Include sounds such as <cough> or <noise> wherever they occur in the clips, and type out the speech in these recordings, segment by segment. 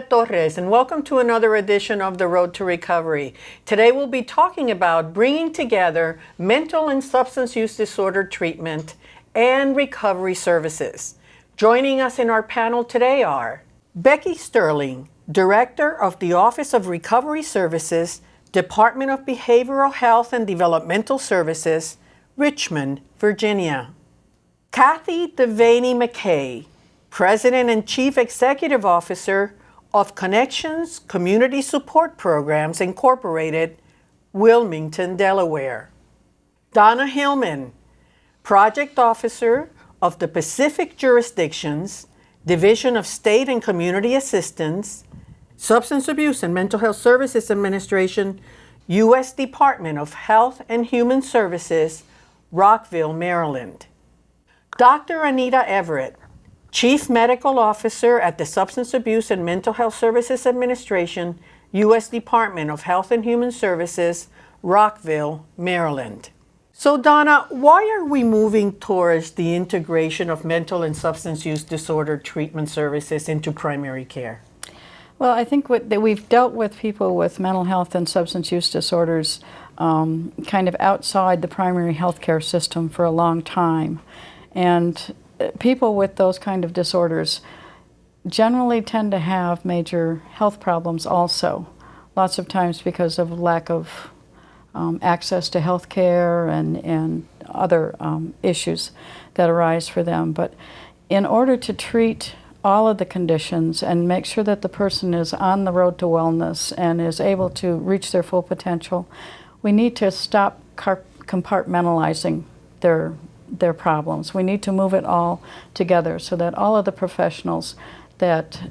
Torres, and welcome to another edition of The Road to Recovery. Today we'll be talking about bringing together mental and substance use disorder treatment and recovery services. Joining us in our panel today are Becky Sterling, Director of the Office of Recovery Services, Department of Behavioral Health and Developmental Services, Richmond, Virginia. Kathy Devaney McKay, President and Chief Executive Officer of Connections Community Support Programs Incorporated, Wilmington, Delaware. Donna Hillman, Project Officer of the Pacific Jurisdictions, Division of State and Community Assistance, Substance Abuse and Mental Health Services Administration, U.S. Department of Health and Human Services, Rockville, Maryland. Dr. Anita Everett, Chief Medical Officer at the Substance Abuse and Mental Health Services Administration, U.S. Department of Health and Human Services, Rockville, Maryland. So Donna, why are we moving towards the integration of mental and substance use disorder treatment services into primary care? Well, I think what, that we've dealt with people with mental health and substance use disorders um, kind of outside the primary health care system for a long time. And people with those kind of disorders generally tend to have major health problems also. Lots of times because of lack of um, access to health care and, and other um, issues that arise for them. But in order to treat all of the conditions and make sure that the person is on the road to wellness and is able to reach their full potential, we need to stop compartmentalizing their their problems. We need to move it all together so that all of the professionals that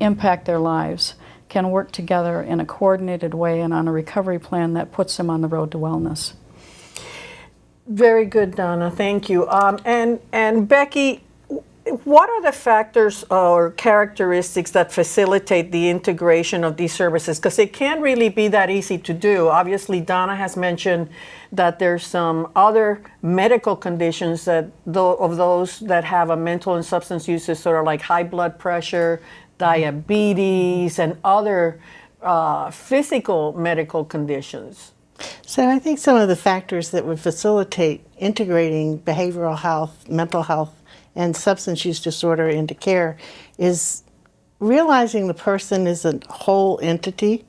impact their lives can work together in a coordinated way and on a recovery plan that puts them on the road to wellness. Very good, Donna. Thank you. Um, and and Becky, what are the factors or characteristics that facilitate the integration of these services? Because it can't really be that easy to do. Obviously, Donna has mentioned that there's some other medical conditions that of those that have a mental and substance use disorder, like high blood pressure, diabetes, and other uh, physical medical conditions. So I think some of the factors that would facilitate integrating behavioral health, mental health, and substance use disorder into care is realizing the person is a whole entity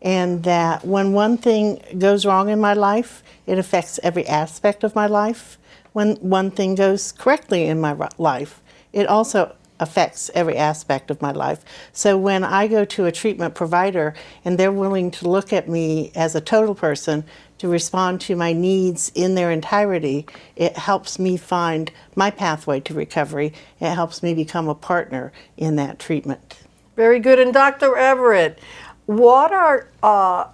and that when one thing goes wrong in my life, it affects every aspect of my life. When one thing goes correctly in my life, it also affects every aspect of my life. So when I go to a treatment provider and they're willing to look at me as a total person to respond to my needs in their entirety, it helps me find my pathway to recovery. It helps me become a partner in that treatment. Very good. And Dr. Everett, what are, uh,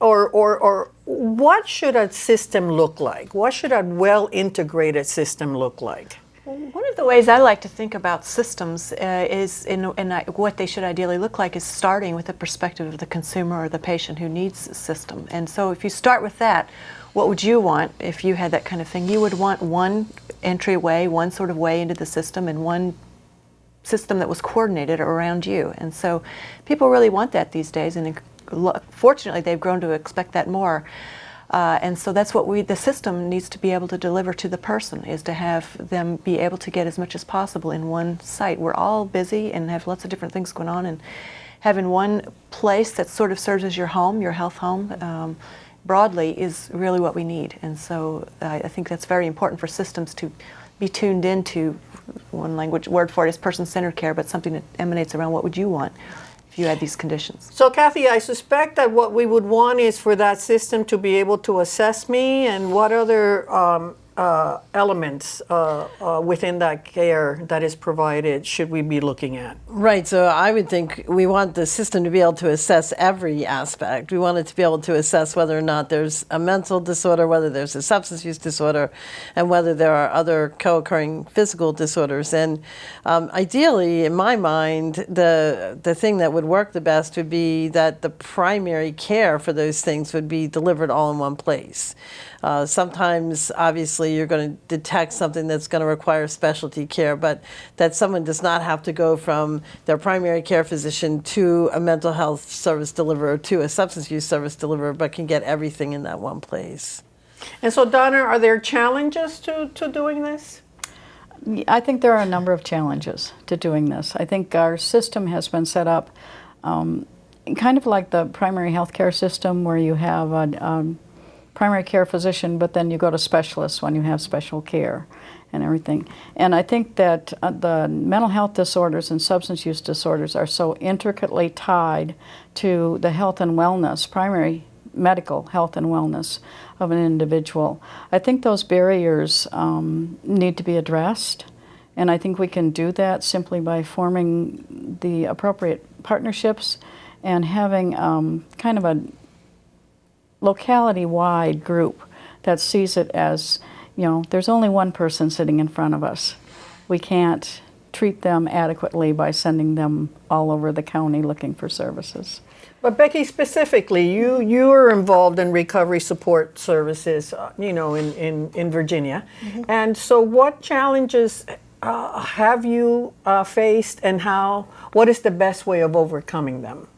or, or, or what should a system look like? What should a well integrated system look like? One of the ways I like to think about systems uh, is, in, in what they should ideally look like, is starting with the perspective of the consumer or the patient who needs a system. And so if you start with that, what would you want if you had that kind of thing? You would want one entryway, one sort of way into the system, and one system that was coordinated around you. And so people really want that these days, and fortunately they've grown to expect that more. Uh, and so that's what we, the system needs to be able to deliver to the person, is to have them be able to get as much as possible in one site. We're all busy and have lots of different things going on, and having one place that sort of serves as your home, your health home, um, broadly is really what we need. And so uh, I think that's very important for systems to be tuned into one language word for it is person-centered care, but something that emanates around what would you want if you had these conditions. So Kathy, I suspect that what we would want is for that system to be able to assess me and what other um, uh, elements uh, uh, within that care that is provided should we be looking at? Right, so I would think we want the system to be able to assess every aspect. We want it to be able to assess whether or not there's a mental disorder, whether there's a substance use disorder, and whether there are other co-occurring physical disorders. And um, ideally, in my mind, the, the thing that would work the best would be that the primary care for those things would be delivered all in one place. Uh, sometimes, obviously, you're going to detect something that's going to require specialty care, but that someone does not have to go from their primary care physician to a mental health service deliverer to a substance use service deliverer, but can get everything in that one place. And so, Donna, are there challenges to, to doing this? I think there are a number of challenges to doing this. I think our system has been set up um, kind of like the primary health care system where you have a um, primary care physician, but then you go to specialists when you have special care and everything. And I think that uh, the mental health disorders and substance use disorders are so intricately tied to the health and wellness, primary medical health and wellness of an individual. I think those barriers um, need to be addressed, and I think we can do that simply by forming the appropriate partnerships and having um, kind of a locality-wide group that sees it as, you know, there's only one person sitting in front of us. We can't treat them adequately by sending them all over the county looking for services. But Becky, specifically, you you are involved in recovery support services, uh, you know, in in, in Virginia, and so what challenges uh, have you uh, faced, and how? What is the best way of overcoming them?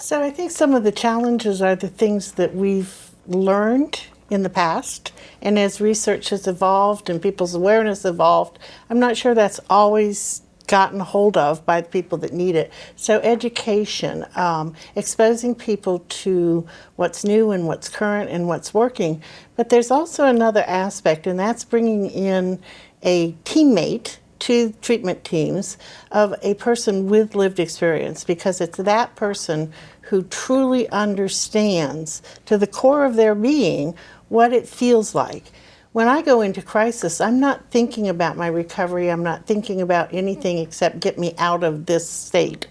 So I think some of the challenges are the things that we've learned in the past. And as research has evolved and people's awareness evolved, I'm not sure that's always gotten hold of by the people that need it. So education, um, exposing people to what's new and what's current and what's working. But there's also another aspect, and that's bringing in a teammate to treatment teams of a person with lived experience because it's that person who truly understands to the core of their being what it feels like. When I go into crisis, I'm not thinking about my recovery, I'm not thinking about anything except get me out of this state.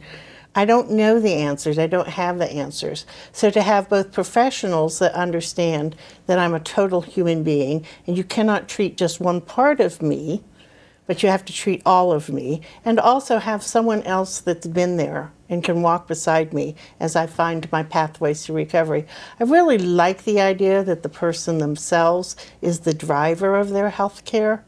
I don't know the answers, I don't have the answers. So to have both professionals that understand that I'm a total human being and you cannot treat just one part of me, but you have to treat all of me, and also have someone else that's been there and can walk beside me as I find my pathways to recovery. I really like the idea that the person themselves is the driver of their health care.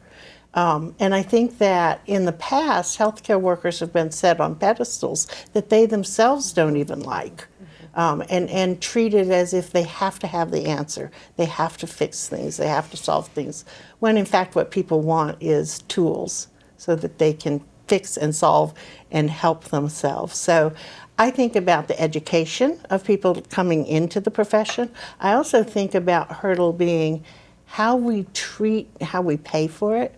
Um, and I think that in the past, healthcare workers have been set on pedestals that they themselves don't even like. Um, and, and it as if they have to have the answer. They have to fix things, they have to solve things, when in fact what people want is tools so that they can fix and solve and help themselves. So I think about the education of people coming into the profession. I also think about hurdle being how we treat, how we pay for it.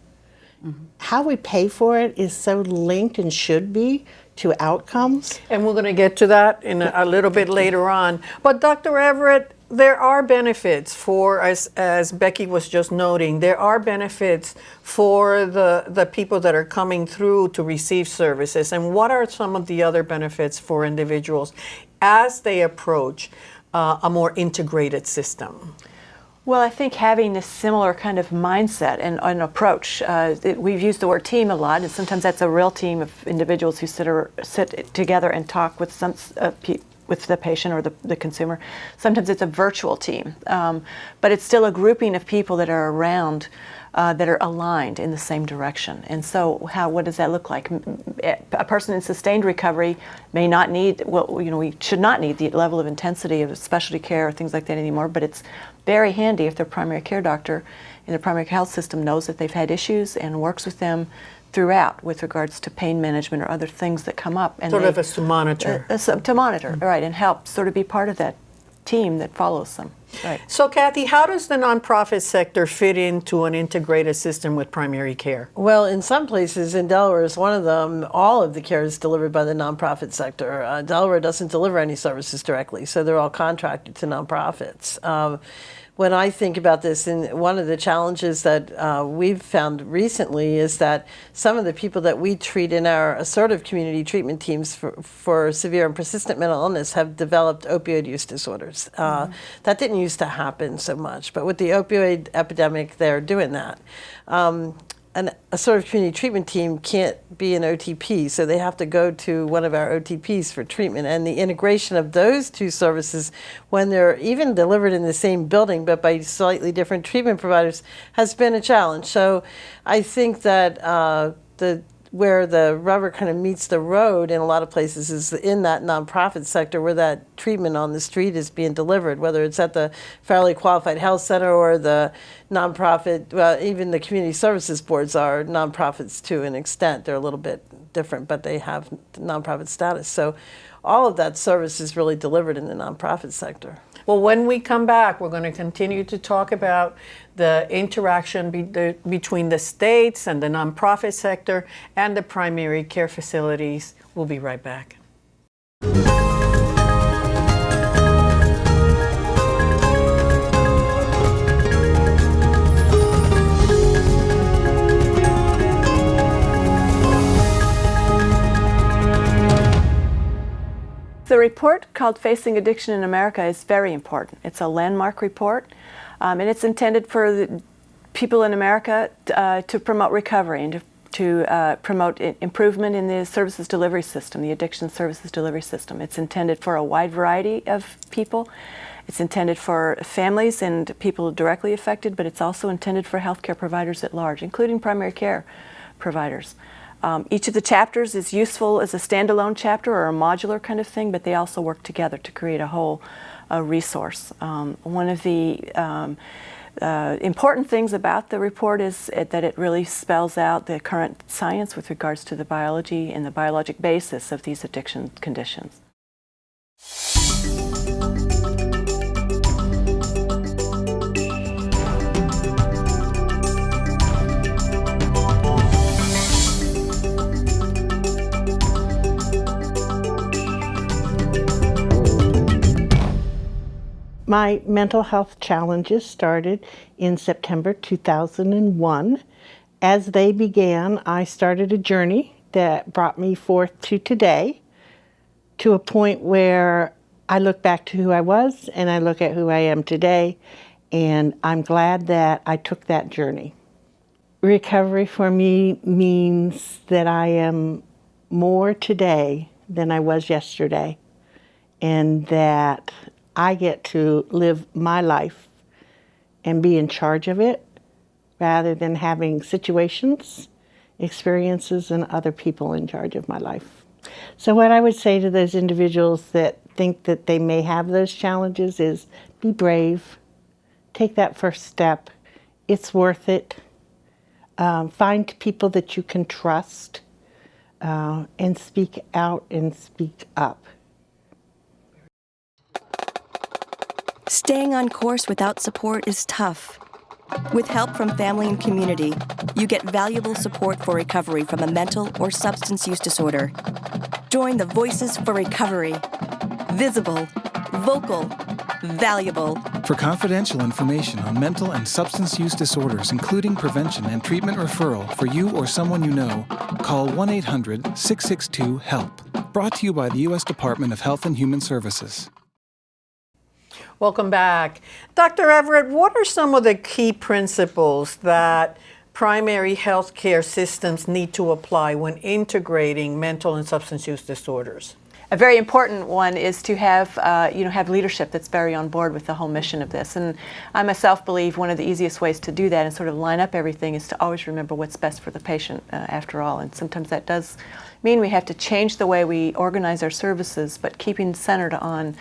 How we pay for it is so linked and should be to outcomes. And we're going to get to that in a, a little bit later on. But Dr. Everett, there are benefits for, as, as Becky was just noting, there are benefits for the, the people that are coming through to receive services. And what are some of the other benefits for individuals as they approach uh, a more integrated system? Well, I think having this similar kind of mindset and, and approach, uh, it, we've used the word team a lot, and sometimes that's a real team of individuals who sit, or, sit together and talk with some uh, with the patient or the, the consumer. Sometimes it's a virtual team, um, but it's still a grouping of people that are around uh, that are aligned in the same direction. And so, how what does that look like? A person in sustained recovery may not need well, you know, we should not need the level of intensity of specialty care or things like that anymore. But it's very handy if their primary care doctor in the primary health system knows that they've had issues and works with them throughout with regards to pain management or other things that come up. And Sort they, of as to monitor. uh, so- to monitor, right, and help sort of be part of that team that follows them. Right. So, Kathy, how does the nonprofit sector fit into an integrated system with primary care? Well, in some places, in Delaware is one of them, all of the care is delivered by the nonprofit sector. Uh, Delaware doesn't deliver any services directly, so they're all contracted to nonprofits. Um, when I think about this, and one of the challenges that uh, we've found recently is that some of the people that we treat in our assertive community treatment teams for, for severe and persistent mental illness have developed opioid use disorders. Uh, That didn't used to happen so much, but with the opioid epidemic, they're doing that. Um, an of community treatment team can't be an OTP, so they have to go to one of our OTPs for treatment. And the integration of those two services, when they're even delivered in the same building but by slightly different treatment providers, has been a challenge. So I think that uh, the where the rubber kind of meets the road in a lot of places is in that nonprofit sector where that treatment on the street is being delivered, whether it's at the Federally Qualified Health Center or the nonprofit, well, even the community services boards are nonprofits to an extent. They're a little bit different, but they have nonprofit status. So all of that service is really delivered in the nonprofit sector. Well, when we come back, we're going to continue to talk about the interaction be the, between the states and the nonprofit sector and the primary care facilities. We'll be right back. Report called Facing Addiction in America is very important. It's a landmark report, um, and it's intended for people in America uh, to promote recovery and to, to uh, promote improvement in the services delivery system, the addiction services delivery system. It's intended for a wide variety of people. It's intended for families and people directly affected, but it's also intended for healthcare providers at large, including primary care providers. Um, each of the chapters is useful as a standalone chapter or a modular kind of thing, but they also work together to create a whole uh, resource. Um, one of the um, uh, important things about the report is that it really spells out the current science with regards to the biology and the biologic basis of these addiction conditions. My mental health challenges started in September 2001. As they began, I started a journey that brought me forth to today, to a point where I look back to who I was and I look at who I am today, and I'm glad that I took that journey. Recovery for me means that I am more today than I was yesterday, and that I get to live my life and be in charge of it rather than having situations, experiences, and other people in charge of my life. So, what I would say to those individuals that think that they may have those challenges is be brave, take that first step. It's worth it. Um, find people that you can trust uh, and speak out and speak up. Staying on course without support is tough. With help from family and community, you get valuable support for recovery from a mental or substance use disorder. Join the Voices for Recovery. Visible, vocal, valuable. For confidential information on mental and substance use disorders, including prevention and treatment referral for you or someone you know, call 1 800 662 HELP. Brought to you by the U.S. Department of Health and Human Services. Welcome back. Dr. Everett, what are some of the key principles that primary health care systems need to apply when integrating mental and substance use disorders? A very important one is to have, uh, you know, have leadership that's very on board with the whole mission of this. And I myself believe one of the easiest ways to do that and sort of line up everything is to always remember what's best for the patient uh, after all. And sometimes that does mean we have to change the way we organize our services, but keeping centered on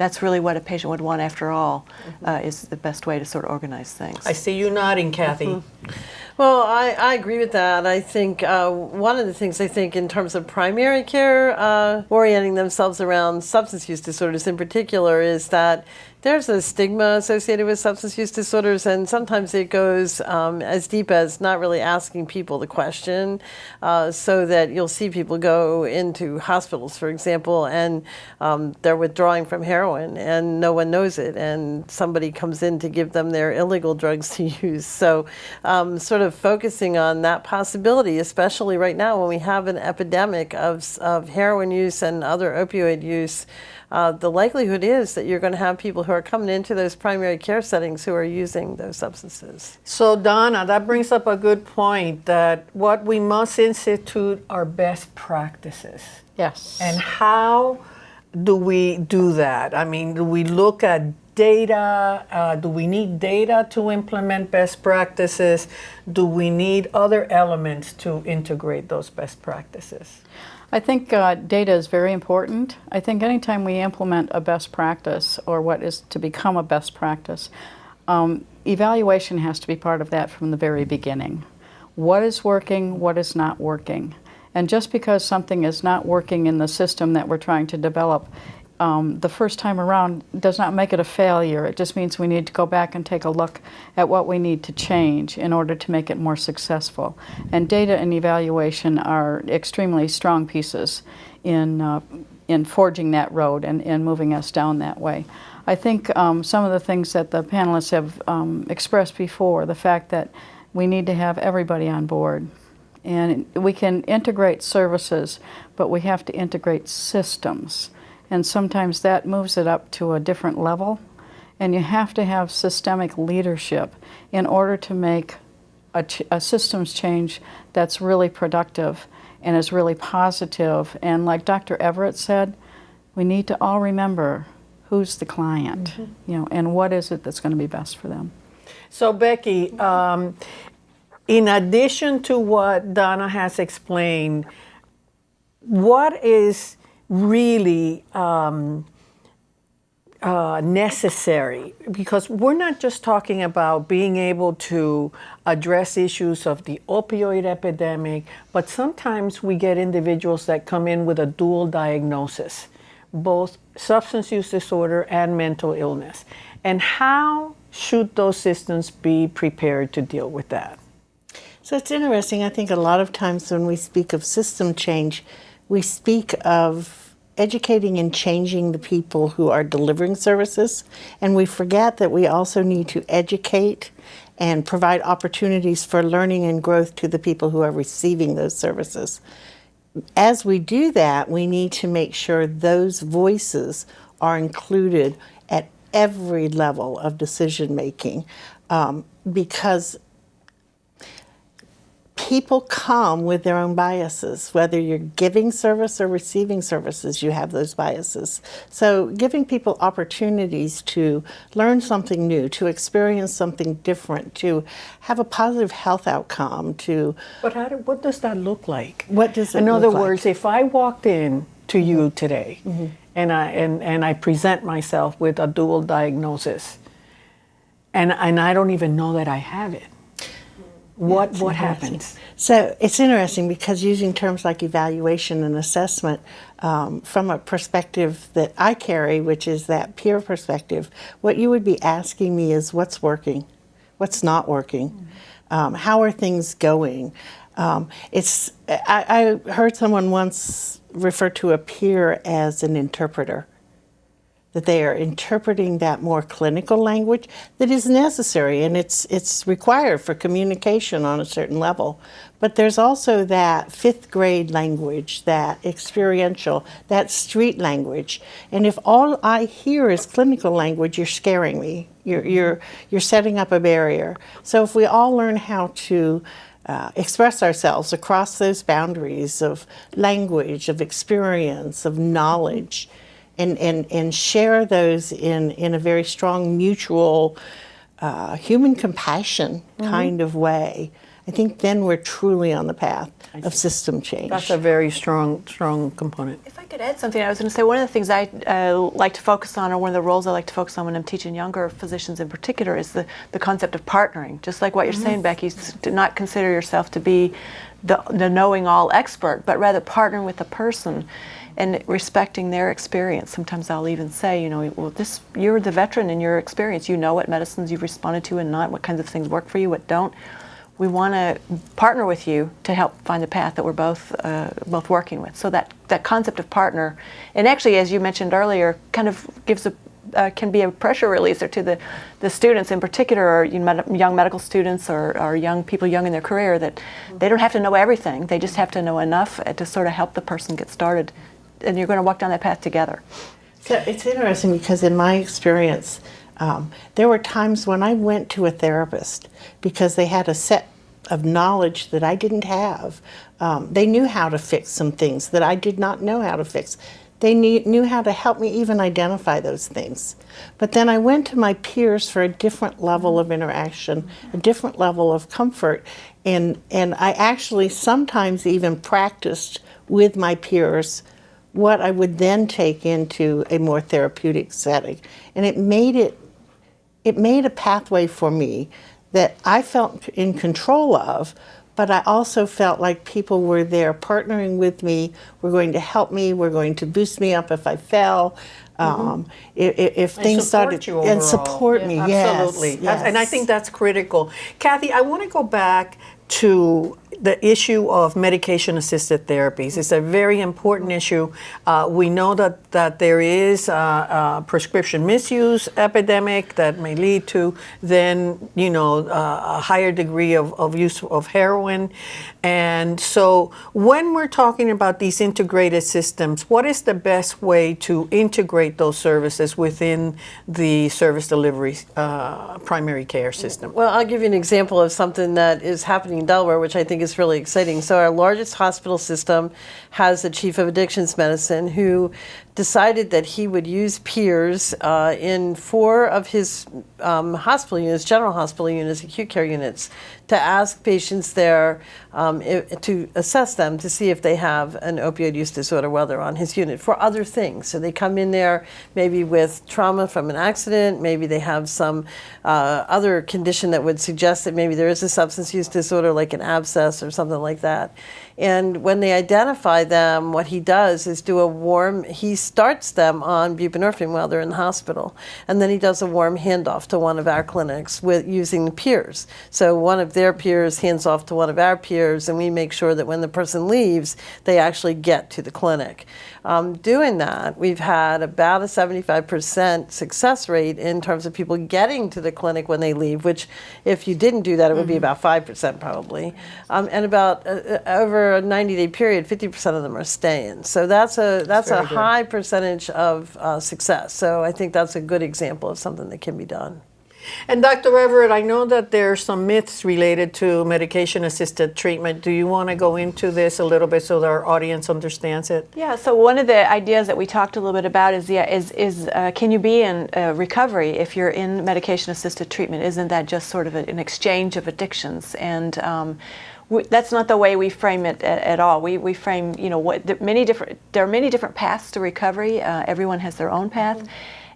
that's really what a patient would want after all, mm-hmm. uh, is the best way to sort of organize things. I see you nodding, Kathy. Mm-hmm. Well, I, I agree with that. I think uh, one of the things I think in terms of primary care, uh, orienting themselves around substance use disorders in particular, is that there's a stigma associated with substance use disorders, and sometimes it goes um, as deep as not really asking people the question, uh, so that you'll see people go into hospitals, for example, and um, they're withdrawing from heroin, and no one knows it, and somebody comes in to give them their illegal drugs to <laughs> use. So, um, sort of focusing on that possibility, especially right now when we have an epidemic of, of heroin use and other opioid use. Uh, the likelihood is that you're going to have people who who are coming into those primary care settings who are using those substances. So Donna, that brings up a good point that what we must institute are best practices. Yes. And how do we do that? I mean, do we look at data? Uh, do we need data to implement best practices? Do we need other elements to integrate those best practices? I think uh, data is very important. I think anytime we implement a best practice or what is to become a best practice, um, evaluation has to be part of that from the very beginning. What is working, what is not working? And just because something is not working in the system that we're trying to develop um, the first time around does not make it a failure. It just means we need to go back and take a look at what we need to change in order to make it more successful. And data and evaluation are extremely strong pieces in, uh, in forging that road and, and moving us down that way. I think um, some of the things that the panelists have um, expressed before, the fact that we need to have everybody on board. And we can integrate services, but we have to integrate systems and sometimes that moves it up to a different level. And you have to have systemic leadership in order to make a, ch a systems change that's really productive and is really positive. And like Dr. Everett said, we need to all remember who's the client, mm -hmm. you know, and what is it that's going to be best for them. So Becky, um, in addition to what Donna has explained, what is really um, uh, necessary because we're not just talking about being able to address issues of the opioid epidemic, but sometimes we get individuals that come in with a dual diagnosis, both substance use disorder and mental illness. And how should those systems be prepared to deal with that? So it's interesting. I think a lot of times when we speak of system change, we speak of educating and changing the people who are delivering services, and we forget that we also need to educate and provide opportunities for learning and growth to the people who are receiving those services. As we do that, we need to make sure those voices are included at every level of decision making um, because people come with their own biases. Whether you're giving service or receiving services, you have those biases. So giving people opportunities to learn something new, to experience something different, to have a positive health outcome, to... But how do, what does that look like? What does it In other like? words, if I walked in to you today mm -hmm. and, I, and, and I present myself with a dual diagnosis and, and I don't even know that I have it, what what happens? So it's interesting because using terms like evaluation and assessment um, from a perspective that I carry, which is that peer perspective, what you would be asking me is what's working, what's not working, mm -hmm. um, how are things going. Um, it's I, I heard someone once refer to a peer as an interpreter that they are interpreting that more clinical language that is necessary and it's, it's required for communication on a certain level. But there's also that fifth grade language, that experiential, that street language. And if all I hear is clinical language, you're scaring me. You're, you're, you're setting up a barrier. So if we all learn how to uh, express ourselves across those boundaries of language, of experience, of knowledge, and, and, and share those in, in a very strong mutual uh, human compassion mm -hmm. kind of way, I think then we're truly on the path of system change. That's a very strong, strong component. If I could add something, I was going to say one of the things I uh, like to focus on, or one of the roles I like to focus on when I'm teaching younger physicians in particular, is the, the concept of partnering. Just like what you're mm -hmm. saying, Becky, to not consider yourself to be the, the knowing all expert, but rather partner with the person and respecting their experience. Sometimes I'll even say, you know, well, this you're the veteran in your experience. You know what medicines you've responded to and not, what kinds of things work for you, what don't. We want to partner with you to help find the path that we're both uh, both working with. So that that concept of partner, and actually, as you mentioned earlier, kind of gives a uh, can be a pressure releaser to the, the students in particular, or you know, young medical students or, or young people young in their career, that they don't have to know everything. They just have to know enough to sort of help the person get started and you're going to walk down that path together. So it's interesting because in my experience, um, there were times when I went to a therapist because they had a set of knowledge that I didn't have. Um, they knew how to fix some things that I did not know how to fix. They knew, knew how to help me even identify those things. But then I went to my peers for a different level of interaction, a different level of comfort. And, and I actually sometimes even practiced with my peers what I would then take into a more therapeutic setting. And it made it, it made a pathway for me that I felt in control of, but I also felt like people were there partnering with me, were going to help me, were going to boost me up if I fell. Um, if, if things started and support me, yes, Absolutely. That's- And I think that's critical. Kathy, I want to go back to the issue of medication assisted therapies. It's a very important issue. Uh, we know that, that there is a, a prescription misuse epidemic that may lead to then, you know, uh, a higher degree of, of use of heroin. And so when we're talking about these integrated systems, what is the best way to integrate those services within the service delivery uh, primary care system? Well, I'll give you an example of something that is happening in Delaware, which I think is really exciting. So, our largest hospital system has a chief of addictions medicine who decided that he would use peers uh, in four of his um, hospital units, general hospital units, acute care units, to ask patients there um, i to assess them to see if they have an opioid use disorder while they're on his unit for other things. So they come in there maybe with trauma from an accident, maybe they have some uh, other condition that would suggest that maybe there is a substance use disorder like an abscess or something like that. And when they identify them, what he does is do a warm, he starts them on buprenorphine while they're in the hospital. And then he does a warm handoff to one of our clinics with using the peers. So one of their peers hands off to one of our peers, and we make sure that when the person leaves, they actually get to the clinic. Um, doing that, we've had about a 75% success rate in terms of people getting to the clinic when they leave, which if you didn't do that, it would be about 5% probably. Um, and about uh, uh, over a 90 day period, 50% of them are staying. So that's a, that's, a good. high percentage of uh, success. So I think that's a good example of something that can be done. And Dr. Everett, I know that there are some myths related to medication assisted treatment. Do you want to go into this a little bit so that our audience understands it? Yeah, so one of the ideas that we talked a little bit about is yeah, is is uh, can you be in uh, recovery if you're in medication-assisted treatment? Isn't that just sort of a, an exchange of addictions? And um, that's not the way we frame it at, at all. We, we frame you know what many different there are many different paths to recovery. Uh, everyone has their own path.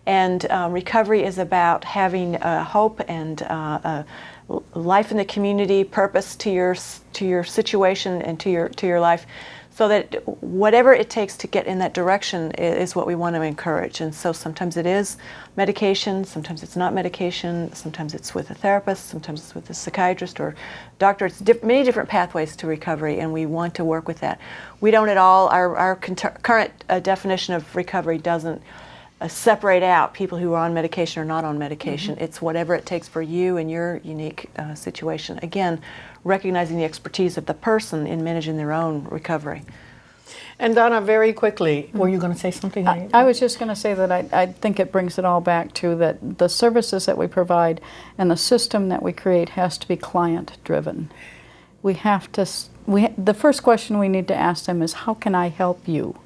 And um, recovery is about having uh, hope and uh, uh, life in the community, purpose to your to your situation and to your to your life, so that whatever it takes to get in that direction is what we want to encourage. And so sometimes it is medication, sometimes it's not medication, sometimes it's with a therapist, sometimes it's with a psychiatrist or doctor. It's diff- many different pathways to recovery, and we want to work with that. We don't at all. Our our current uh, definition of recovery doesn't uh, separate out people who are on medication or not on medication. It's whatever it takes for you and your unique uh, situation. Again, recognizing the expertise of the person in managing their own recovery. And Donna, very quickly, were you going to say something? I, I was just going to say that I, I think it brings it all back to that the services that we provide and the system that we create has to be client driven. We have to, we, the first question we need to ask them is, how can I help you?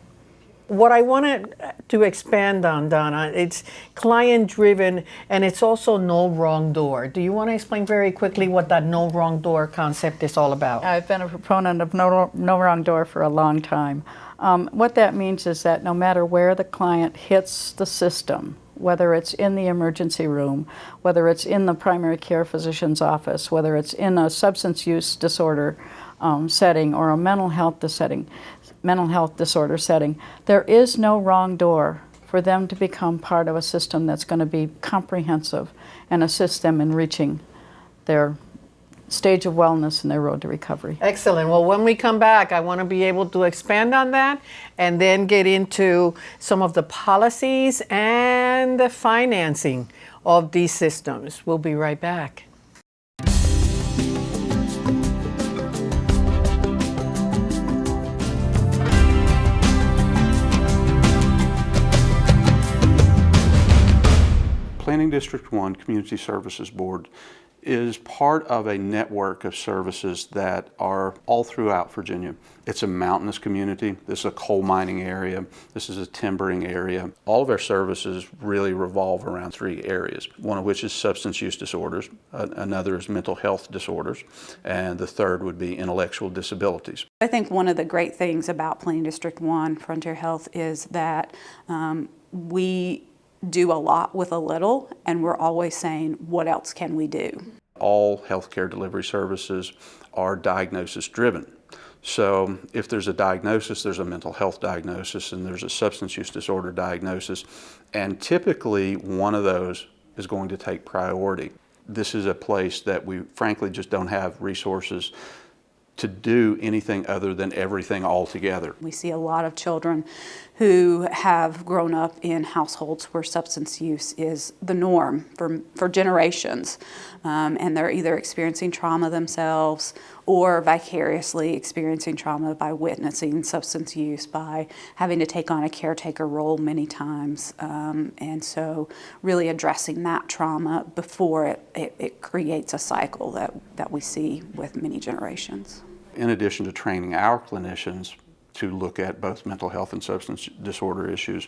What I wanted to expand on, Donna, it's client driven and it's also no wrong door. Do you want to explain very quickly what that no wrong door concept is all about? I've been a proponent of no, no wrong door for a long time. Um, what that means is that no matter where the client hits the system, whether it's in the emergency room, whether it's in the primary care physician's office, whether it's in a substance use disorder um, setting or a mental health setting, mental health disorder setting, there is no wrong door for them to become part of a system that's going to be comprehensive and assist them in reaching their stage of wellness and their road to recovery. Excellent. Well, when we come back, I want to be able to expand on that and then get into some of the policies and the financing of these systems. We'll be right back. Planning District 1 Community Services Board is part of a network of services that are all throughout Virginia. It's a mountainous community. This is a coal mining area. This is a timbering area. All of our services really revolve around three areas, one of which is substance use disorders, another is mental health disorders, and the third would be intellectual disabilities. I think one of the great things about Planning District 1 Frontier Health is that um, we do a lot with a little, and we're always saying, what else can we do? All healthcare delivery services are diagnosis driven. So if there's a diagnosis, there's a mental health diagnosis and there's a substance use disorder diagnosis. And typically one of those is going to take priority. This is a place that we frankly just don't have resources to do anything other than everything all together. We see a lot of children who have grown up in households where substance use is the norm for, for generations. Um, and they're either experiencing trauma themselves or vicariously experiencing trauma by witnessing substance use, by having to take on a caretaker role many times. Um, and so, really addressing that trauma before it, it, it creates a cycle that, that we see with many generations. in addition to training our clinicians to look at both mental health and substance disorder issues,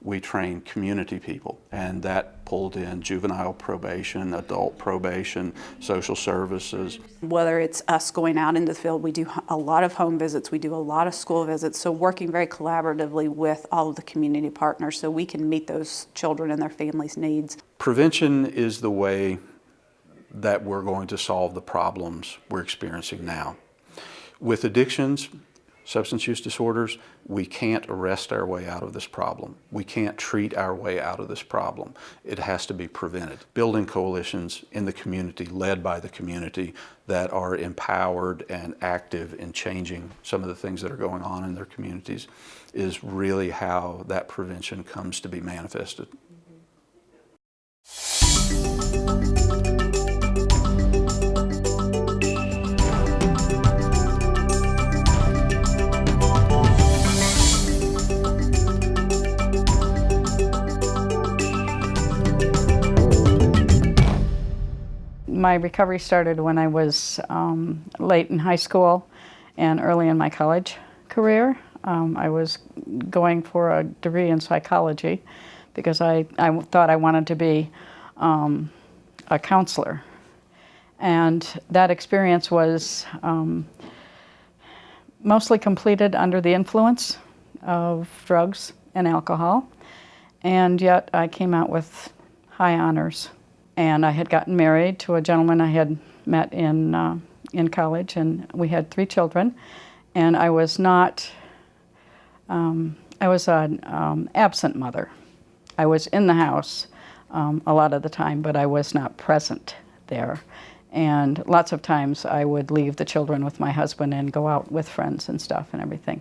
we train community people, and that pulled in juvenile probation, adult probation, social services. Whether it's us going out into the field, we do a lot of home visits, we do a lot of school visits, so working very collaboratively with all of the community partners so we can meet those children and their families' needs. Prevention is the way that we're going to solve the problems we're experiencing now. With addictions, substance use disorders, we can't arrest our way out of this problem. We can't treat our way out of this problem. It has to be prevented. Building coalitions in the community, led by the community, that are empowered and active in changing some of the things that are going on in their communities is really how that prevention comes to be manifested. Mm-hmm. My recovery started when I was um, late in high school and early in my college career. Um, I was going for a degree in psychology because I, I thought I wanted to be um, a counselor. And that experience was um, mostly completed under the influence of drugs and alcohol. And yet I came out with high honors. And I had gotten married to a gentleman I had met in, uh, in college, and we had three children. And I was not, um, I was an um, absent mother. I was in the house um, a lot of the time, but I was not present there. And lots of times I would leave the children with my husband and go out with friends and stuff and everything.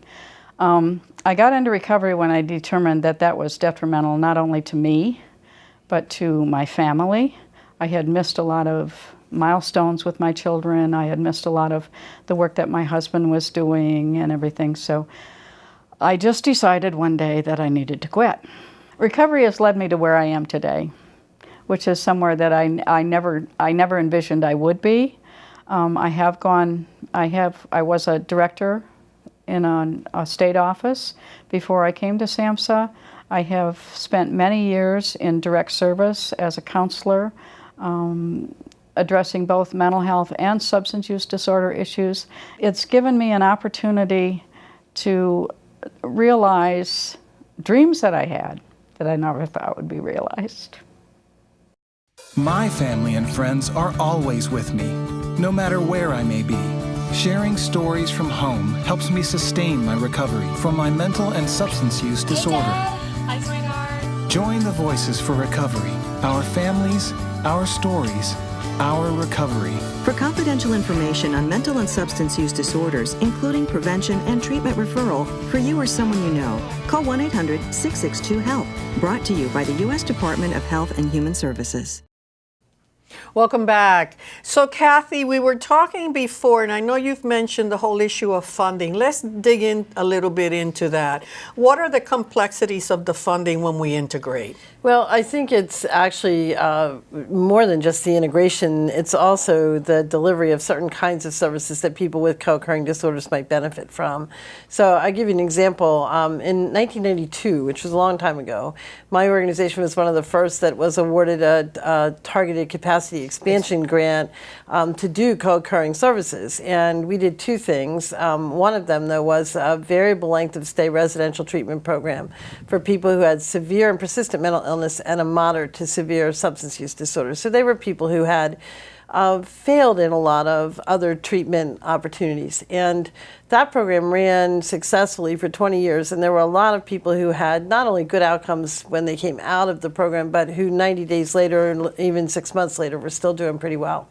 Um, I got into recovery when I determined that that was detrimental not only to me, but to my family. I had missed a lot of milestones with my children. I had missed a lot of the work that my husband was doing and everything. So I just decided one day that I needed to quit. Recovery has led me to where I am today, which is somewhere that I, I never I never envisioned I would be. Um, I have gone. I have. I was a director in a, a state office before I came to SAMHSA. I have spent many years in direct service as a counselor, um, addressing both mental health and substance use disorder issues. It's given me an opportunity to realize dreams that I had that I never thought would be realized. My family and friends are always with me, no matter where I may be. Sharing stories from home helps me sustain my recovery from my mental and substance use disorder. Join the Voices for Recovery. Our families, our stories, our recovery. For confidential information on mental and substance use disorders, including prevention and treatment referral for you or someone you know, call 1 800 662 HELP. Brought to you by the U.S. Department of Health and Human Services. Welcome back. So, Kathy, we were talking before, and I know you've mentioned the whole issue of funding. Let's dig in a little bit into that. What are the complexities of the funding when we integrate? Well, I think it's actually uh, more than just the integration. It's also the delivery of certain kinds of services that people with co-occurring disorders might benefit from. So I'll give you an example. Um, in 1992, which was a long time ago, my organization was one of the first that was awarded a, a targeted capacity expansion grant um, to do co-occurring services. And we did two things. Um, one of them, though, was a variable length of stay residential treatment program for people who had severe and persistent mental illness and a moderate to severe substance use disorder. So they were people who had uh, failed in a lot of other treatment opportunities. And that program ran successfully for 20 years. And there were a lot of people who had not only good outcomes when they came out of the program, but who 90 days later and even six months later were still doing pretty well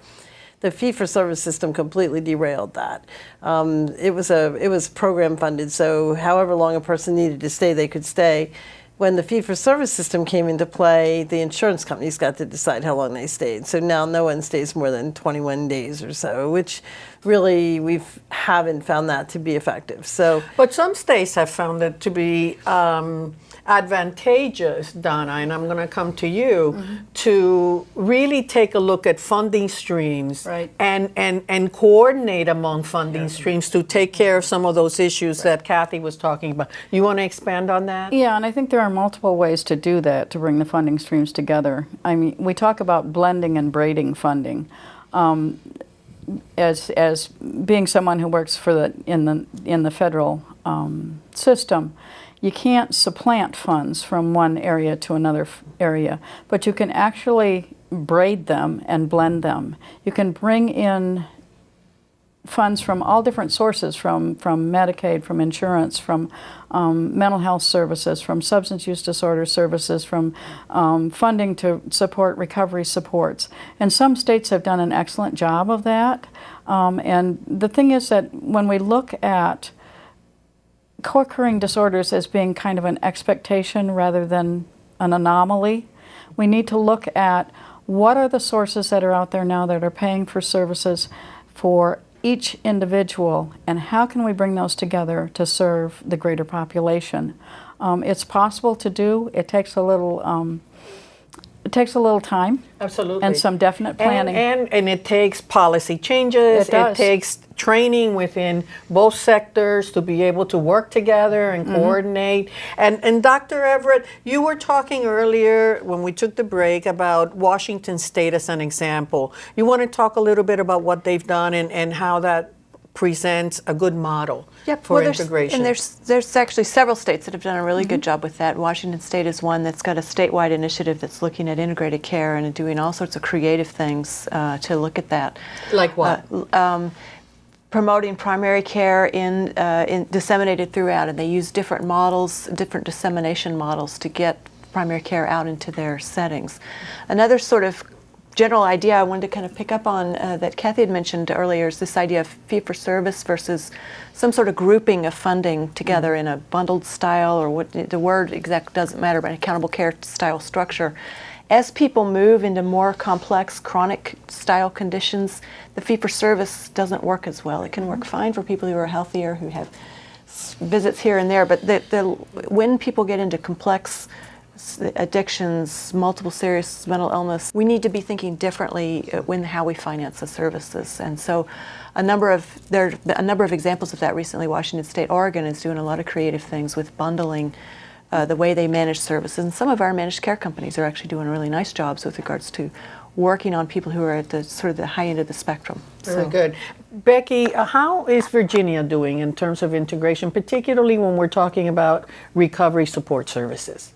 the fee for service system completely derailed that. Um, it was a it was program funded, so however long a person needed to stay, they could stay when the fee for service system came into play, the insurance companies got to decide how long they stayed. So now no one stays more than 21 days or so, which really we haven't found that to be effective. So, but some states have found it to be. Um, advantageous, Donna, and I'm going to come to you mm-hmm. to really take a look at funding streams right. and, and, and coordinate among funding yeah. streams to take care of some of those issues right. that Kathy was talking about. You want to expand on that? Yeah, and I think there are multiple ways to do that to bring the funding streams together. I mean, we talk about blending and braiding funding. Um, as, as being someone who works for the in the in the federal um, system, you can't supplant funds from one area to another area, but you can actually braid them and blend them. You can bring in funds from all different sources, from, from Medicaid, from insurance, from um, mental health services, from substance use disorder services, from um, funding to support recovery supports. And some states have done an excellent job of that. Um, and the thing is that when we look at co-occurring disorders as being kind of an expectation rather than an anomaly. We need to look at what are the sources that are out there now that are paying for services for each individual and how can we bring those together to serve the greater population. Um, it's possible to do. It takes a little um, it takes a little time. Absolutely. And some definite planning. And, and, and it takes policy changes. It, does. it takes training within both sectors to be able to work together and mm-hmm. coordinate. And, and Dr. Everett, you were talking earlier when we took the break about Washington State as an example. You want to talk a little bit about what they've done and, and how that presents a good model yep. for well, integration. And there's there's actually several states that have done a really mm-hmm. good job with that. Washington State is one that's got a statewide initiative that's looking at integrated care and doing all sorts of creative things uh, to look at that. Like what? Uh, um, promoting primary care in, uh, in disseminated throughout, and they use different models, different dissemination models to get primary care out into their settings. Another sort of general idea I wanted to kind of pick up on uh, that Kathy had mentioned earlier is this idea of fee for service versus some sort of grouping of funding together mm-hmm. in a bundled style or what the word exact doesn't matter, but an accountable care style structure. As people move into more complex chronic style conditions, the fee for service doesn't work as well. It can work mm-hmm. fine for people who are healthier, who have visits here and there, but the, the, when people get into complex addictions, multiple serious mental illness, we need to be thinking differently uh, when how we finance the services. And so, a number of there are a number of examples of that recently. Washington State, Oregon is doing a lot of creative things with bundling. Uh, the way they manage services, and some of our managed care companies are actually doing really nice jobs with regards to working on people who are at the sort of the high end of the spectrum. Very so. good. Becky, uh, how is Virginia doing in terms of integration, particularly when we're talking about recovery support services?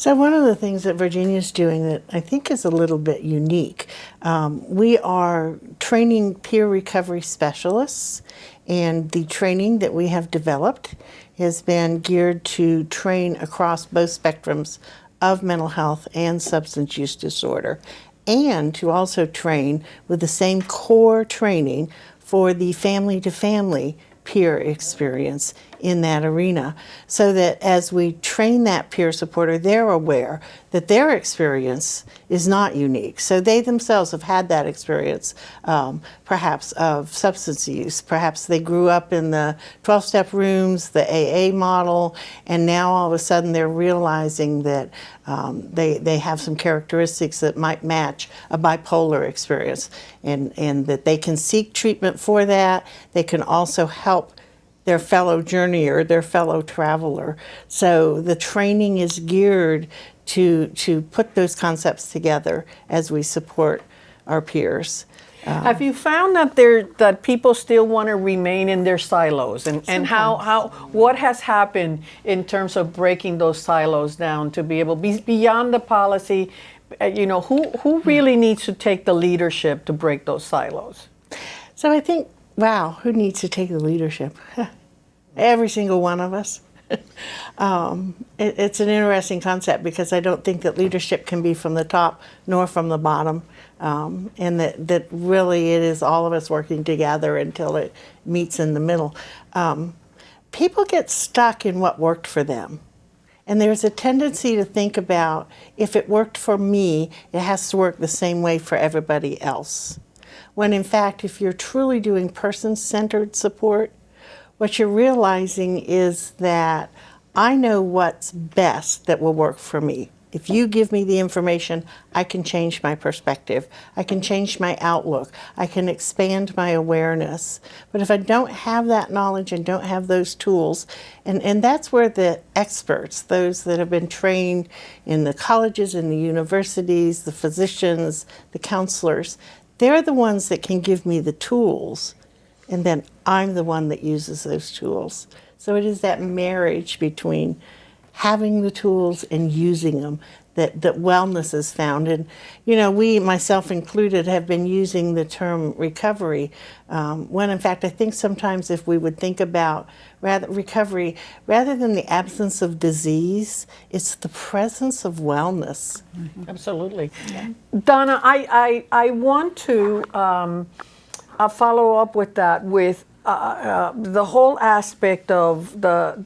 So one of the things that Virginia is doing that I think is a little bit unique, um, we are training peer recovery specialists, and the training that we have developed has been geared to train across both spectrums of mental health and substance use disorder, and to also train with the same core training for the family to family peer experience in that arena so that as we train that peer supporter, they're aware that their experience is not unique. So they themselves have had that experience, um, perhaps of substance use. Perhaps they grew up in the 12 step rooms, the AA model, and now all of a sudden they're realizing that um, they, they have some characteristics that might match a bipolar experience and, and that they can seek treatment for that. They can also help their fellow journeyer, their fellow traveler. So the training is geared to, to put those concepts together as we support our peers. Have you found that there that people still want to remain in their silos, and, and how, how what has happened in terms of breaking those silos down to be able be beyond the policy? uh, You know, who who really needs to take the leadership to break those silos? So I think, wow, who needs to take the leadership? <laughs> Every single one of us. <laughs> um, it, it's an interesting concept because I don't think that leadership can be from the top nor from the bottom, um, and that, that really it is all of us working together until it meets in the middle. Um, people get stuck in what worked for them. And there's a tendency to think about if it worked for me, it has to work the same way for everybody else. When in fact, if you're truly doing person centered support, what you're realizing is that I know what's best that will work for me. If you give me the information, I can change my perspective. I can change my outlook. I can expand my awareness. But if I don't have that knowledge and don't have those tools, and, and that's where the experts, those that have been trained in the colleges and the universities, the physicians, the counselors, they're the ones that can give me the tools and then I'm the one that uses those tools. So it is that marriage between having the tools and using them that, that wellness is found. And, you know, we, myself included, have been using the term recovery um, when in fact I think sometimes if we would think about rather recovery, rather than the absence of disease, it's the presence of wellness. Absolutely. Donna, I, I, I want to um, uh, follow up with that with uh, uh, the whole aspect of the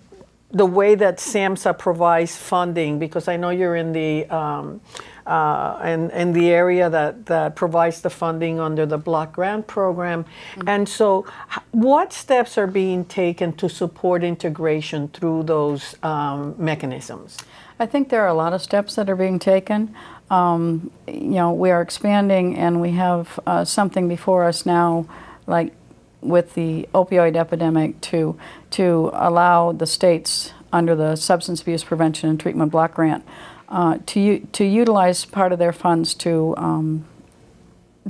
the way that SAMHSA provides funding, because I know you're in the um, uh, in, in the area that, that provides the funding under the block grant program. And so, what steps are being taken to support integration through those um, mechanisms? I think there are a lot of steps that are being taken. Um, you know, we are expanding and we have uh, something before us now, like with the opioid epidemic, to, to allow the states under the Substance Abuse Prevention and Treatment Block Grant uh, to, to utilize part of their funds to um,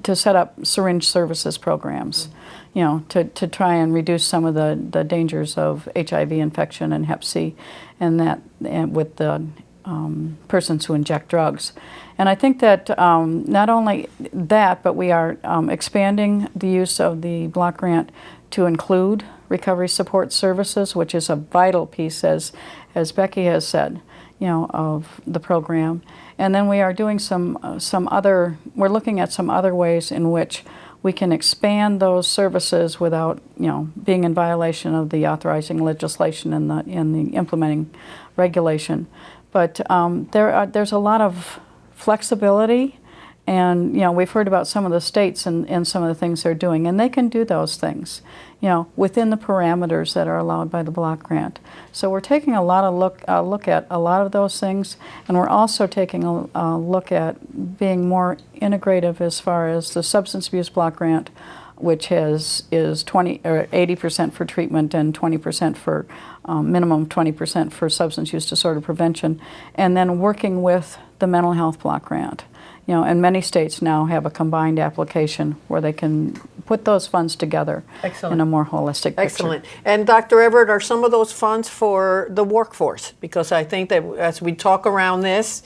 to set up syringe services programs, you know, to, to try and reduce some of the, the dangers of HIV infection and Hep C, and that and with the um, persons who inject drugs. And I think that um, not only that, but we are um, expanding the use of the block grant to include recovery support services, which is a vital piece, as as Becky has said you know, of the program. And then we are doing some, uh, some other, we're looking at some other ways in which we can expand those services without, you know, being in violation of the authorizing legislation and the, and the implementing regulation. But um, there are, there's a lot of flexibility and, you know, we've heard about some of the states and, and some of the things they're doing, and they can do those things, you know, within the parameters that are allowed by the block grant. So we're taking a lot of look, uh, look at a lot of those things, and we're also taking a, a look at being more integrative as far as the substance abuse block grant, which has is 20 or 80 percent for treatment and 20 percent for um, minimum 20 percent for substance use disorder prevention, and then working with the mental health block grant you know, and many states now have a combined application where they can put those funds together Excellent. in a more holistic picture. Excellent. And Dr. Everett, are some of those funds for the workforce? Because I think that as we talk around this,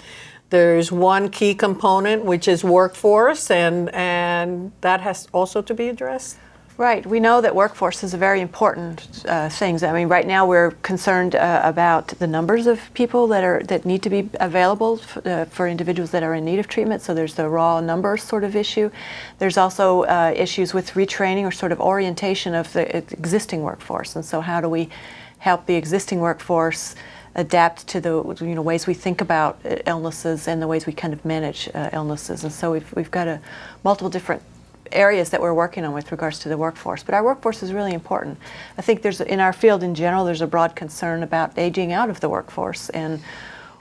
there's one key component which is workforce, and and that has also to be addressed. Right. We know that workforce is a very important uh, thing. I mean, right now we're concerned uh, about the numbers of people that are that need to be available uh, for individuals that are in need of treatment. So there's the raw numbers sort of issue. There's also uh, issues with retraining or sort of orientation of the existing workforce. And so how do we help the existing workforce adapt to the you know ways we think about uh, illnesses and the ways we kind of manage uh, illnesses. And so we've we've got a multiple different areas that we're working on with regards to the workforce. But our workforce is really important. I think there's in our field in general there's a broad concern about aging out of the workforce and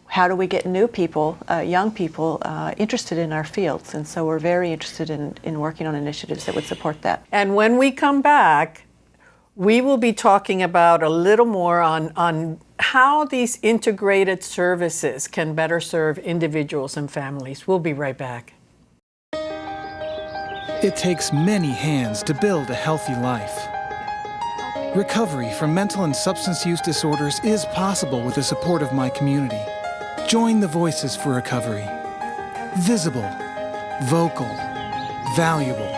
how do we get new people, uh, young people, uh, interested in our fields? And so we're very interested in, in working on initiatives that would support that. And when we come back, we will be talking about a little more on, on how these integrated services can better serve individuals and families. We'll be right back. It takes many hands to build a healthy life. Recovery from mental and substance use disorders is possible with the support of my community. Join the Voices for Recovery. Visible, vocal, valuable.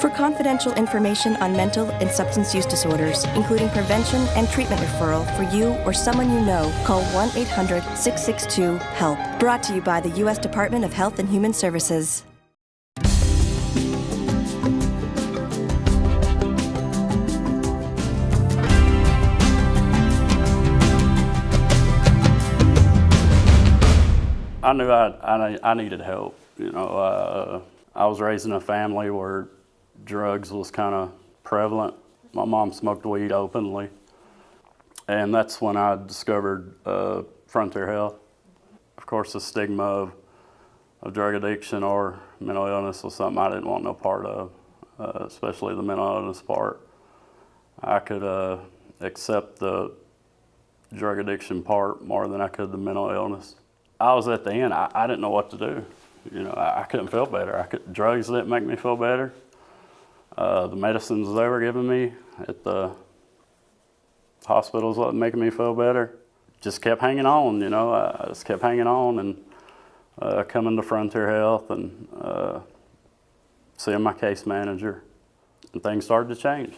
For confidential information on mental and substance use disorders, including prevention and treatment referral for you or someone you know, call 1 800 662 HELP. Brought to you by the U.S. Department of Health and Human Services. I knew I, I, I needed help. You know, uh, I was raised in a family where drugs was kind of prevalent. My mom smoked weed openly. And that's when I discovered uh, Frontier Health. Of course, the stigma of, of drug addiction or mental illness was something I didn't want no part of, uh, especially the mental illness part. I could uh, accept the drug addiction part more than I could the mental illness. I was at the end. I, I didn't know what to do. You know, I, I, couldn't feel better. I could, drugs didn't make me feel better. Uh, the medicines they were giving me at the hospitals wasn't making me feel better. Just kept hanging on, you know. I just kept hanging on and uh, coming to Frontier Health and uh, seeing my case manager. And things started to change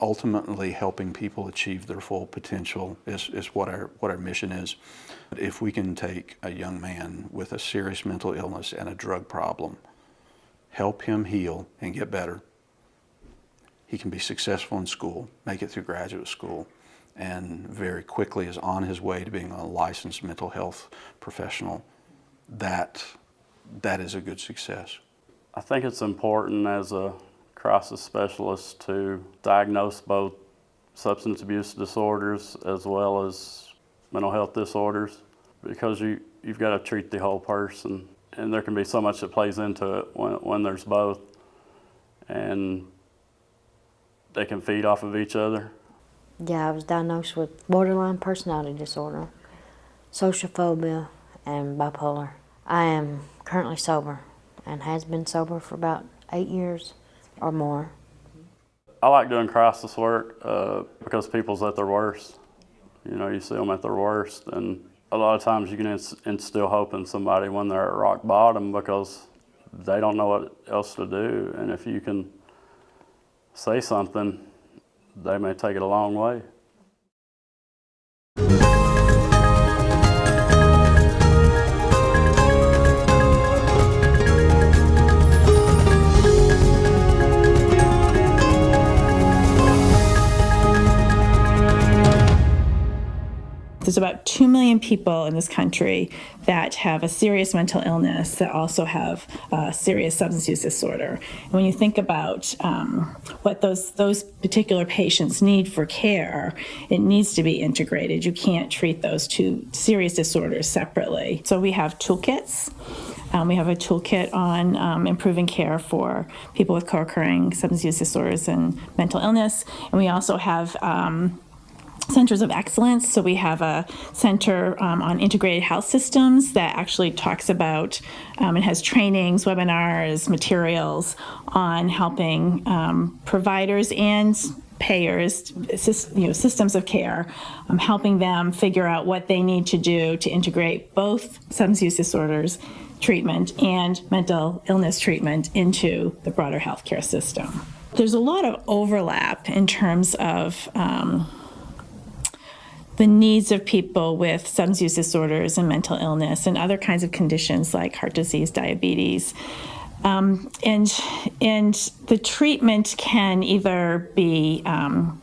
ultimately helping people achieve their full potential is, is what, our, what our mission is. If we can take a young man with a serious mental illness and a drug problem, help him heal and get better, he can be successful in school, make it through graduate school, and very quickly is on his way to being a licensed mental health professional. That, that is a good success. I think it's important as a crisis specialists to diagnose both substance abuse disorders as well as mental health disorders because you, you've got to treat the whole person and there can be so much that plays into it when, when there's both and they can feed off of each other. Yeah, I was diagnosed with borderline personality disorder, social phobia, and bipolar. I am currently sober and has been sober for about eight years or more. I like doing crisis work uh, because people's at their worst. You know, you see them at their worst, and a lot of times you can instill hope in somebody when they're at rock bottom because they don't know what else to do. And if you can say something, they may take it a long way. There's about 2 million people in this country that have a serious mental illness that also have a serious substance use disorder. And when you think about um, what those, those particular patients need for care, it needs to be integrated. You can't treat those two serious disorders separately. So we have toolkits. Um, we have a toolkit on um, improving care for people with co-occurring substance use disorders and mental illness. And we also have um, centers of excellence. So we have a center um, on integrated health systems that actually talks about um, and has trainings, webinars, materials on helping um, providers and payers, you know, systems of care, um, helping them figure out what they need to do to integrate both substance use disorders treatment and mental illness treatment into the broader healthcare system. There's a lot of overlap in terms of um, the needs of people with substance use disorders and mental illness and other kinds of conditions like heart disease, diabetes. Um, and, and the treatment can either be um,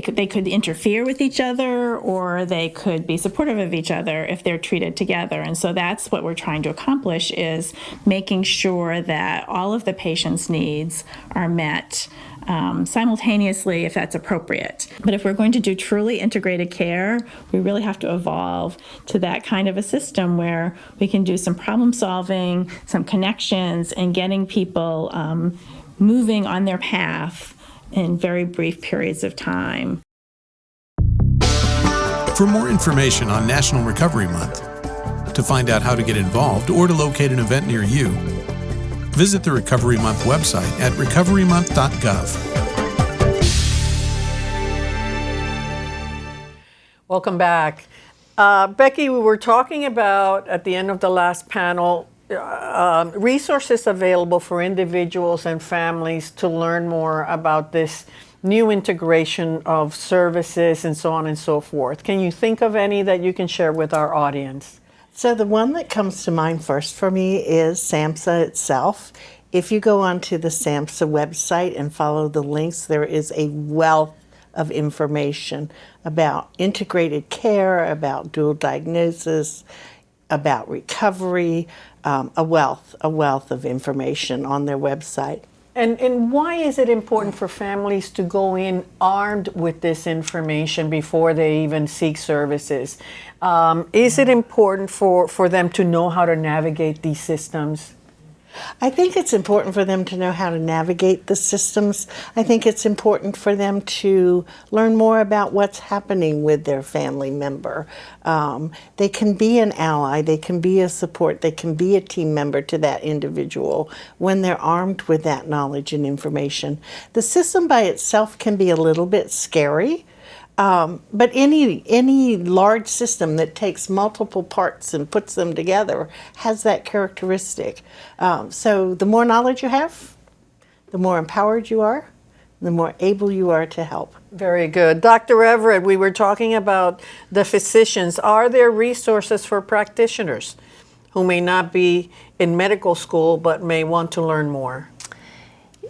could, they could interfere with each other or they could be supportive of each other if they're treated together. And so that's what we're trying to accomplish is making sure that all of the patient's needs are met um, simultaneously if that's appropriate. But if we're going to do truly integrated care, we really have to evolve to that kind of a system where we can do some problem solving, some connections, and getting people um, moving on their path in very brief periods of time. For more information on National Recovery Month, to find out how to get involved or to locate an event near you, visit the Recovery Month website at recoverymonth.gov. Welcome back. Uh, Becky, we were talking about at the end of the last panel uh, resources available for individuals and families to learn more about this new integration of services and so on and so forth. Can you think of any that you can share with our audience? So the one that comes to mind first for me is SAMHSA itself. If you go onto the SAMHSA website and follow the links, there is a wealth of information about integrated care, about dual diagnosis, about recovery, um, a wealth, a wealth of information on their website. And, and why is it important for families to go in armed with this information before they even seek services? Um, is it important for, for them to know how to navigate these systems? I think it's important for them to know how to navigate the systems. I think it's important for them to learn more about what's happening with their family member. Um, they can be an ally, they can be a support, they can be a team member to that individual when they're armed with that knowledge and information. The system by itself can be a little bit scary. Um, but any any large system that takes multiple parts and puts them together has that characteristic. Um, so the more knowledge you have, the more empowered you are, the more able you are to help. Very good. Dr. Everett, we were talking about the physicians. Are there resources for practitioners who may not be in medical school but may want to learn more?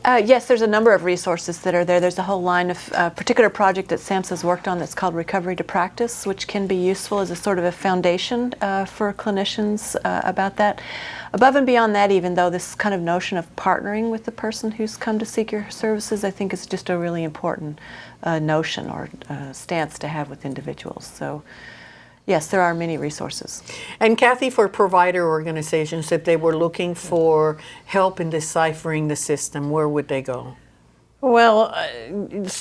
Uh, yes, there's a number of resources that are there. There's a whole line of uh, particular project that SAMHSA has worked on that's called Recovery to Practice, which can be useful as a sort of a foundation uh, for clinicians uh, about that. Above and beyond that, even though, this kind of notion of partnering with the person who's come to seek your services, I think is just a really important uh, notion or uh, stance to have with individuals. So. Yes, there are many resources. And Kathy, for provider organizations, if they were looking for help in deciphering the system, where would they go? Well,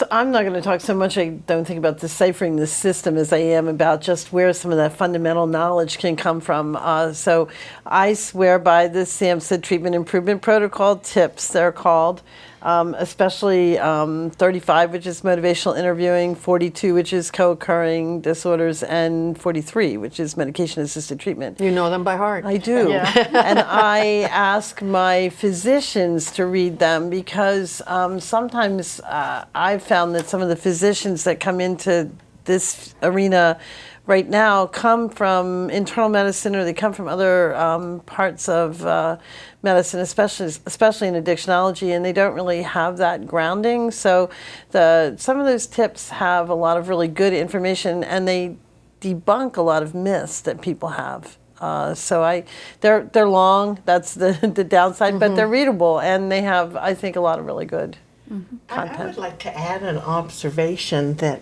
I'm not going to talk so much, I don't think about deciphering the system as I am about just where some of that fundamental knowledge can come from. Uh, so I swear by the SAMHSA Treatment Improvement Protocol tips, they're called um, especially um, 35, which is motivational interviewing, 42, which is co-occurring disorders, and 43, which is medication-assisted treatment. You know them by heart. I do. Yeah. <laughs> and <laughs> I ask my physicians to read them because um, sometimes uh, I've found that some of the physicians that come into this arena right now come from internal medicine or they come from other um, parts of uh, medicine, especially especially in addictionology, and they don't really have that grounding. So the some of those tips have a lot of really good information, and they debunk a lot of myths that people have. Uh, so I, they're they're long. That's the <laughs> the downside, mm -hmm. but they're mm-hmm. readable, and they have I think a lot of really good mm -hmm. content. I, I would like to add an observation that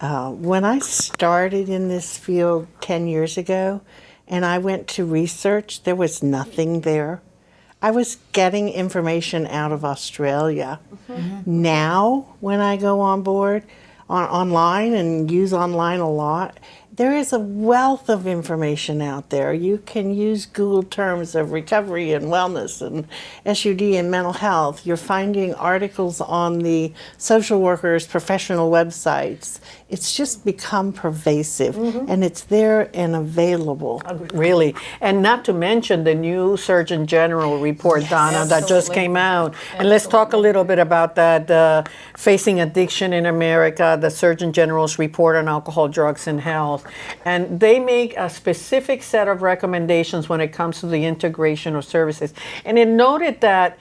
uh, when I started in this field 10 years ago and I went to research, there was nothing there. I was getting information out of Australia. Mm -hmm. Now, when I go on board on, online and use online a lot, there is a wealth of information out there. You can use Google terms of recovery and wellness and SUD and mental health. You're finding articles on the social workers' professional websites. It's just become pervasive mm -hmm. and it's there and available. Really. And not to mention the new Surgeon General report, yes, Donna, absolutely. that just came out. Absolutely. And let's talk a little bit about that. Uh, Facing Addiction in America, the Surgeon General's report on alcohol, drugs, and health. And they make a specific set of recommendations when it comes to the integration of services. And it noted that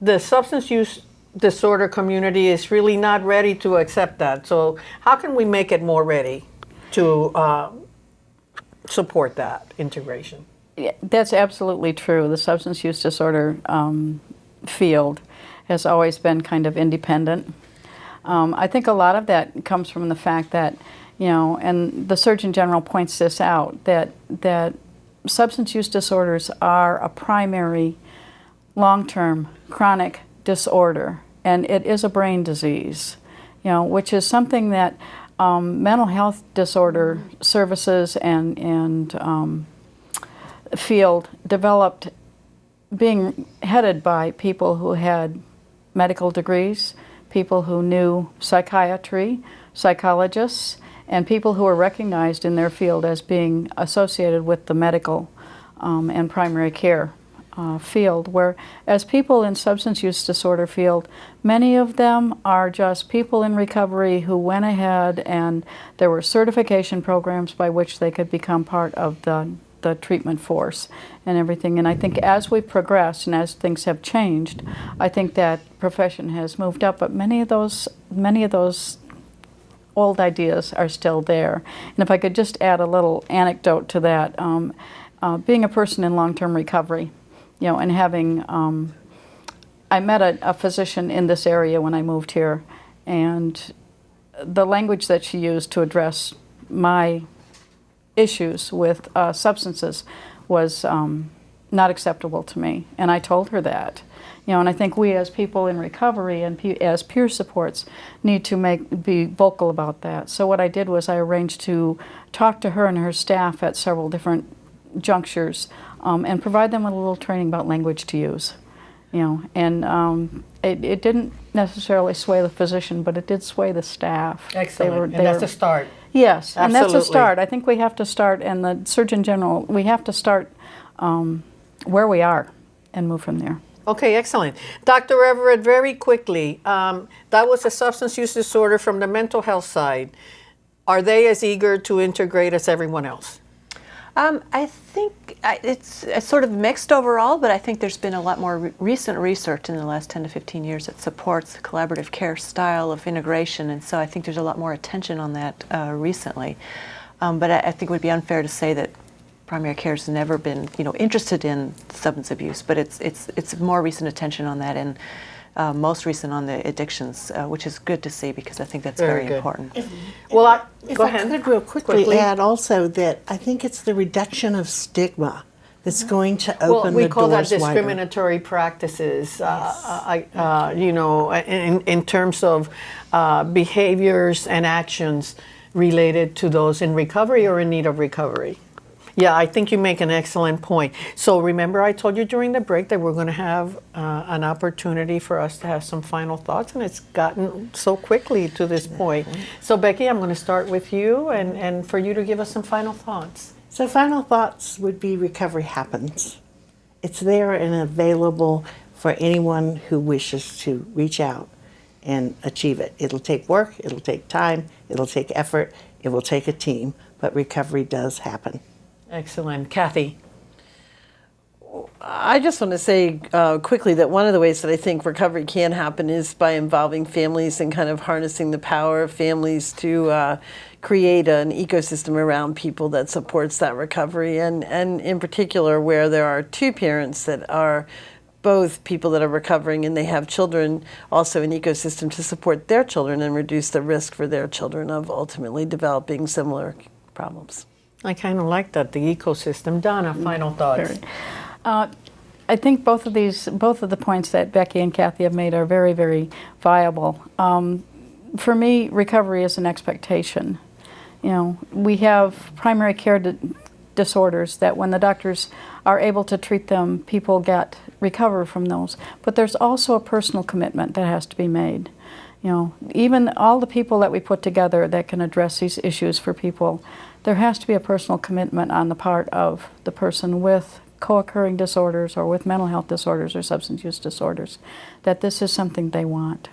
the substance use disorder community is really not ready to accept that. So how can we make it more ready to uh, support that integration? Yeah, That's absolutely true. The substance use disorder um, field has always been kind of independent. Um, I think a lot of that comes from the fact that, you know, and the Surgeon General points this out, that, that substance use disorders are a primary long-term chronic disorder, and it is a brain disease, you know, which is something that um, mental health disorder services and, and um, field developed being headed by people who had medical degrees, people who knew psychiatry, psychologists, and people who were recognized in their field as being associated with the medical um, and primary care uh, field, where as people in substance use disorder field, many of them are just people in recovery who went ahead and there were certification programs by which they could become part of the, the treatment force and everything. And I think as we progress and as things have changed, I think that profession has moved up, but many of those, many of those old ideas are still there. And if I could just add a little anecdote to that, um, uh, being a person in long-term recovery, you know, and having, um, I met a, a physician in this area when I moved here, and the language that she used to address my issues with uh, substances was um, not acceptable to me, and I told her that. You know, and I think we as people in recovery and pe as peer supports need to make be vocal about that. So what I did was I arranged to talk to her and her staff at several different junctures um, and provide them with a little training about language to use. You know, and um, it, it didn't necessarily sway the physician, but it did sway the staff. Excellent, and that's a start. Yes, Absolutely. and that's a start. I think we have to start, and the Surgeon General, we have to start um, where we are and move from there. Okay, excellent. Dr. Everett, very quickly, um, that was a substance use disorder from the mental health side. Are they as eager to integrate as everyone else? Um, I think I- it's, sort of mixed overall, but I think there's been a lot more re- recent research in the last 10 to 15 years that supports the collaborative care style of integration, and so I think there's a lot more attention on that uh, recently. Um, but I, I think it would be unfair to say that primary care has never been, you know, interested in substance abuse, but it's it's it's more recent attention on that and. Uh, most recent on the addictions, uh, which is good to see because I think that's Very very, good. important. Well, I, If go I ahead. could real quickly, Quickly. add also that I think it's the reduction of stigma that's going to Well, open we the conversation. Well, we call that doors wider. discriminatory practices. Uh, I, uh, you know, in, in terms of uh, behaviors and actions related to those in recovery or in need of recovery. Yeah, I think you make an excellent point. So remember, I told you during the break that we're going to have uh, an opportunity for us to have some final thoughts, and it's gotten so quickly to this point. So Becky, I'm going to start with you, and, and for you to give us some final thoughts. So, final thoughts would be recovery happens. It's there and available for anyone who wishes to reach out and achieve it. It'll take work, it'll take time, it'll take effort, it will take a team, but recovery does happen. Excellent, Kathy. I just want to say uh, quickly that one of the ways that I think recovery can happen is by involving families and kind of harnessing the power of families to uh, create an ecosystem around people that supports that recovery. And, and in particular, where there are two parents that are both people that are recovering and they have children, also an ecosystem to support their children and reduce the risk for their children of ultimately developing similar problems. I kind of like that, the ecosystem. Donna, final thoughts. Uh, I think both of these, both of the points that Becky and Kathy have made are very, very viable. Um, for me, recovery is an expectation. You know, we have primary care di- disorders that when the doctors are able to treat them, people get recover from those. But there's also a personal commitment that has to be made. You know, even all the people that we put together that can address these issues for people, there has to be a personal commitment on the part of the person with co-occurring disorders or with mental health disorders or substance use disorders that this is something they want.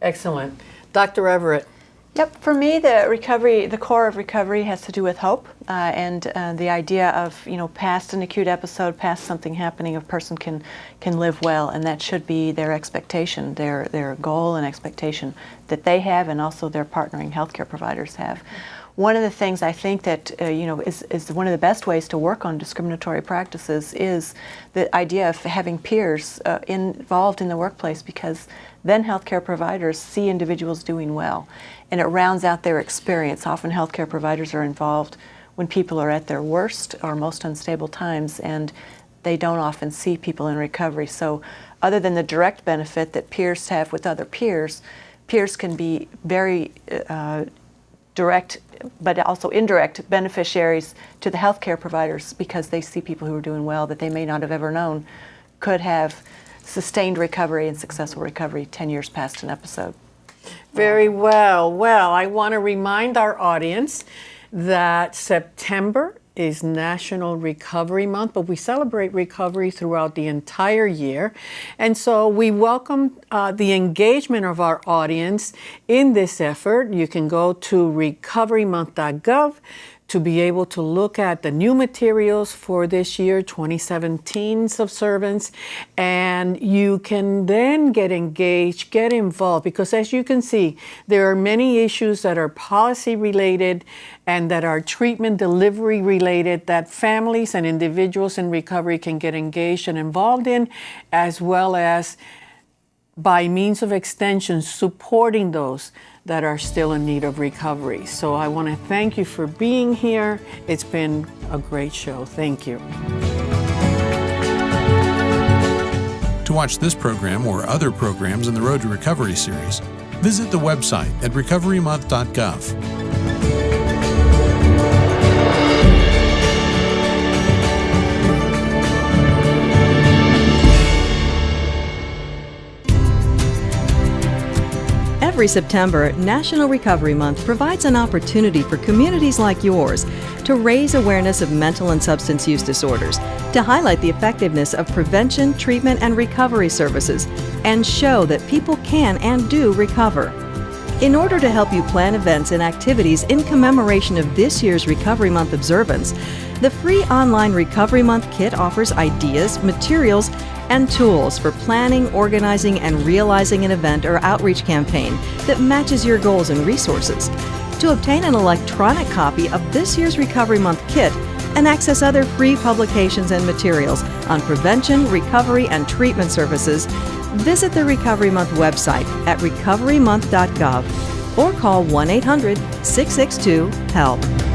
Excellent. Dr. Everett. Yep, for me, the recovery, the core of recovery has to do with hope uh, and uh, the idea of, you know, past an acute episode, past something happening, a person can can live well, and that should be their expectation, their their goal and expectation that they have, and also their partnering healthcare providers have. One of the things I think that uh, you know is, is one of the best ways to work on discriminatory practices is the idea of having peers uh, involved in the workplace because then healthcare providers see individuals doing well and it rounds out their experience. Often healthcare providers are involved when people are at their worst or most unstable times and they don't often see people in recovery. So other than the direct benefit that peers have with other peers, peers can be very uh, direct but also indirect beneficiaries to the healthcare providers because they see people who are doing well that they may not have ever known could have sustained recovery and successful recovery 10 years past an episode. Very well. Well, I want to remind our audience that September is National Recovery Month, but we celebrate recovery throughout the entire year. And so we welcome uh, the engagement of our audience in this effort. You can go to recoverymonth.gov to be able to look at the new materials for this year, 2017's observance, and you can then get engaged, get involved, because as you can see, there are many issues that are policy related and that are treatment delivery related that families and individuals in recovery can get engaged and involved in, as well as by means of extension, supporting those that are still in need of recovery. So I want to thank you for being here. It's been a great show. Thank you. To watch this program or other programs in the Road to Recovery series, visit the website at recoverymonth.gov. Every September, National Recovery Month provides an opportunity for communities like yours to raise awareness of mental and substance use disorders, to highlight the effectiveness of prevention, treatment, and recovery services, and show that people can and do recover. In order to help you plan events and activities in commemoration of this year's Recovery Month observance, the free online Recovery Month kit offers ideas, materials, and tools for planning, organizing, and realizing an event or outreach campaign that matches your goals and resources. To obtain an electronic copy of this year's Recovery Month kit and access other free publications and materials on prevention, recovery, and treatment services, visit the Recovery Month website at recoverymonth.gov or call 1 800 662 HELP.